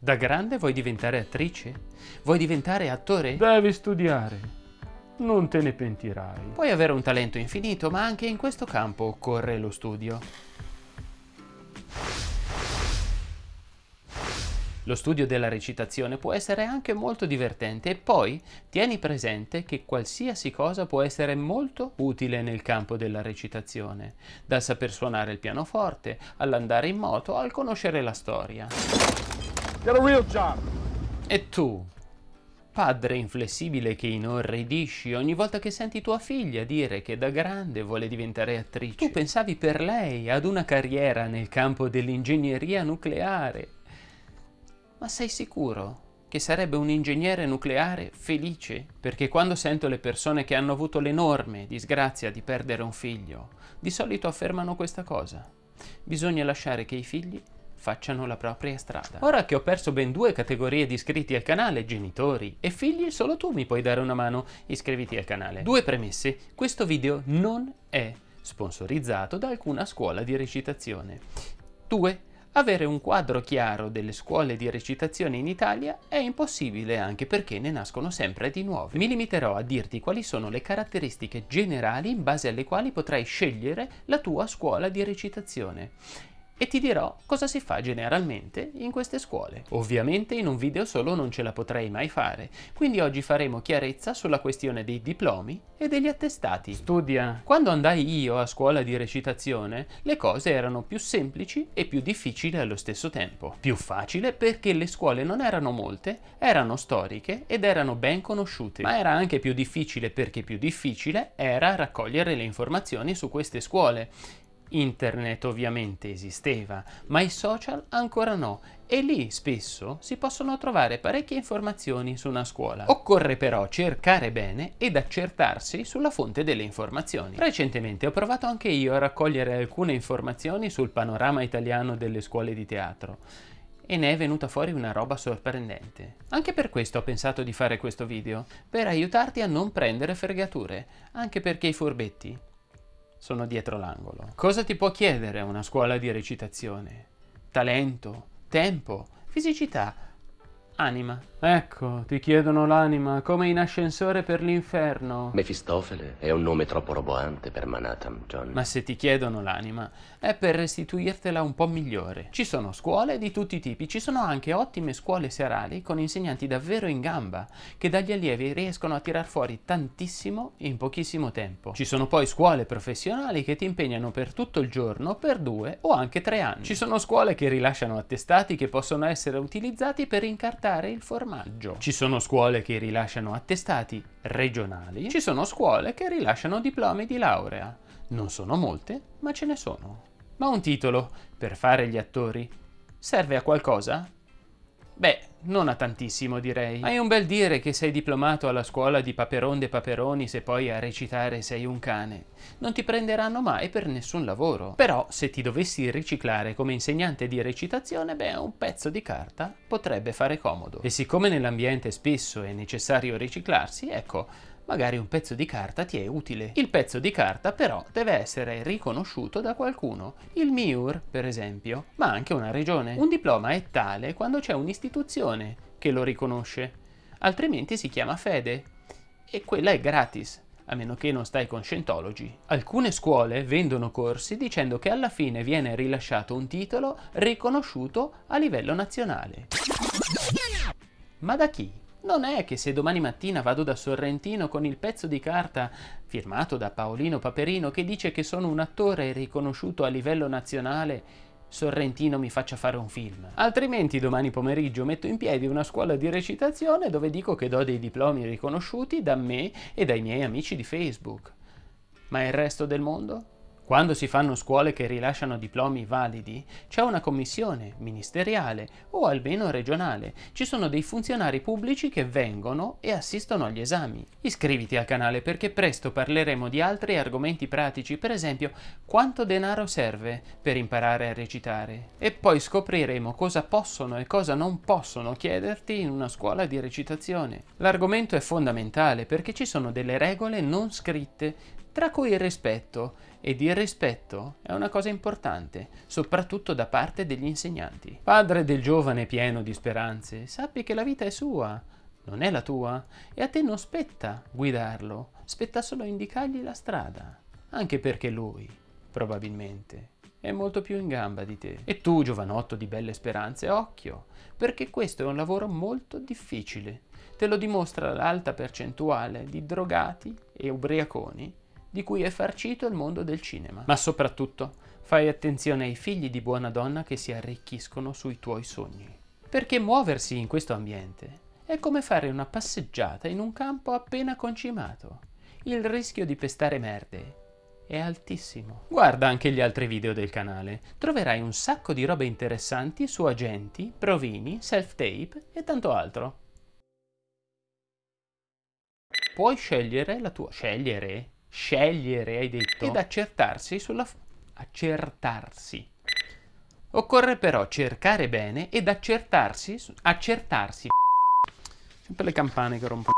Da grande vuoi diventare attrice? Vuoi diventare attore? Devi studiare. Non te ne pentirai. Puoi avere un talento infinito, ma anche in questo campo occorre lo studio. Lo studio della recitazione può essere anche molto divertente e poi tieni presente che qualsiasi cosa può essere molto utile nel campo della recitazione, dal saper suonare il pianoforte, all'andare in moto, al conoscere la storia. E tu, padre inflessibile che inorridisci ogni volta che senti tua figlia dire che da grande vuole diventare attrice. Tu pensavi per lei ad una carriera nel campo dell'ingegneria nucleare. Ma sei sicuro che sarebbe un ingegnere nucleare felice? Perché quando sento le persone che hanno avuto l'enorme disgrazia di perdere un figlio, di solito affermano questa cosa. Bisogna lasciare che i figli facciano la propria strada. Ora che ho perso ben due categorie di iscritti al canale, genitori e figli, solo tu mi puoi dare una mano, iscriviti al canale. Due premesse, questo video non è sponsorizzato da alcuna scuola di recitazione. Due, avere un quadro chiaro delle scuole di recitazione in Italia è impossibile anche perché ne nascono sempre di nuove. Mi limiterò a dirti quali sono le caratteristiche generali in base alle quali potrai scegliere la tua scuola di recitazione e ti dirò cosa si fa generalmente in queste scuole. Ovviamente in un video solo non ce la potrei mai fare, quindi oggi faremo chiarezza sulla questione dei diplomi e degli attestati. Studia. Quando andai io a scuola di recitazione, le cose erano più semplici e più difficili allo stesso tempo. Più facile perché le scuole non erano molte, erano storiche ed erano ben conosciute, ma era anche più difficile perché più difficile era raccogliere le informazioni su queste scuole Internet ovviamente esisteva, ma i social ancora no e lì spesso si possono trovare parecchie informazioni su una scuola. Occorre però cercare bene ed accertarsi sulla fonte delle informazioni. Recentemente ho provato anche io a raccogliere alcune informazioni sul panorama italiano delle scuole di teatro e ne è venuta fuori una roba sorprendente. Anche per questo ho pensato di fare questo video, per aiutarti a non prendere fregature, anche perché i furbetti sono dietro l'angolo. Cosa ti può chiedere una scuola di recitazione? Talento, tempo, fisicità, anima. Ecco, ti chiedono l'anima, come in ascensore per l'inferno. Mefistofele è un nome troppo roboante per Manhattan, John. Ma se ti chiedono l'anima, è per restituirtela un po' migliore. Ci sono scuole di tutti i tipi, ci sono anche ottime scuole serali con insegnanti davvero in gamba, che dagli allievi riescono a tirar fuori tantissimo in pochissimo tempo. Ci sono poi scuole professionali che ti impegnano per tutto il giorno, per due o anche tre anni. Ci sono scuole che rilasciano attestati che possono essere utilizzati per incartare il formato formaggio. Ci sono scuole che rilasciano attestati regionali, ci sono scuole che rilasciano diplomi di laurea. Non sono molte, ma ce ne sono. Ma un titolo, per fare gli attori, serve a qualcosa? Beh, non a tantissimo direi. Hai un bel dire che sei diplomato alla scuola di Paperon de Paperoni se poi a recitare sei un cane. Non ti prenderanno mai per nessun lavoro. Però se ti dovessi riciclare come insegnante di recitazione, beh, un pezzo di carta potrebbe fare comodo. E siccome nell'ambiente spesso è necessario riciclarsi, ecco, magari un pezzo di carta ti è utile. Il pezzo di carta però deve essere riconosciuto da qualcuno, il MIUR per esempio, ma anche una regione. Un diploma è tale quando c'è un'istituzione che lo riconosce, altrimenti si chiama fede e quella è gratis a meno che non stai con Scientology. Alcune scuole vendono corsi dicendo che alla fine viene rilasciato un titolo riconosciuto a livello nazionale. Ma da chi? Non è che se domani mattina vado da Sorrentino con il pezzo di carta firmato da Paolino Paperino che dice che sono un attore riconosciuto a livello nazionale, Sorrentino mi faccia fare un film. Altrimenti domani pomeriggio metto in piedi una scuola di recitazione dove dico che do dei diplomi riconosciuti da me e dai miei amici di Facebook. Ma il resto del mondo? Quando si fanno scuole che rilasciano diplomi validi, c'è una commissione ministeriale o almeno regionale. Ci sono dei funzionari pubblici che vengono e assistono agli esami. Iscriviti al canale perché presto parleremo di altri argomenti pratici, per esempio quanto denaro serve per imparare a recitare. E poi scopriremo cosa possono e cosa non possono chiederti in una scuola di recitazione. L'argomento è fondamentale perché ci sono delle regole non scritte tra cui il rispetto ed il rispetto è una cosa importante, soprattutto da parte degli insegnanti. Padre del giovane pieno di speranze, sappi che la vita è sua, non è la tua, e a te non spetta guidarlo, spetta solo indicargli la strada, anche perché lui, probabilmente, è molto più in gamba di te. E tu, giovanotto di belle speranze, occhio, perché questo è un lavoro molto difficile. Te lo dimostra l'alta percentuale di drogati e ubriaconi di cui è farcito il mondo del cinema. Ma soprattutto fai attenzione ai figli di buona donna che si arricchiscono sui tuoi sogni. Perché muoversi in questo ambiente è come fare una passeggiata in un campo appena concimato. Il rischio di pestare merde è altissimo. Guarda anche gli altri video del canale, troverai un sacco di robe interessanti su agenti, provini, self-tape e tanto altro. Puoi scegliere la tua... scegliere? Scegliere, hai detto? Ed accertarsi sulla... accertarsi. Occorre però cercare bene ed accertarsi... accertarsi... Sempre le campane che rompono...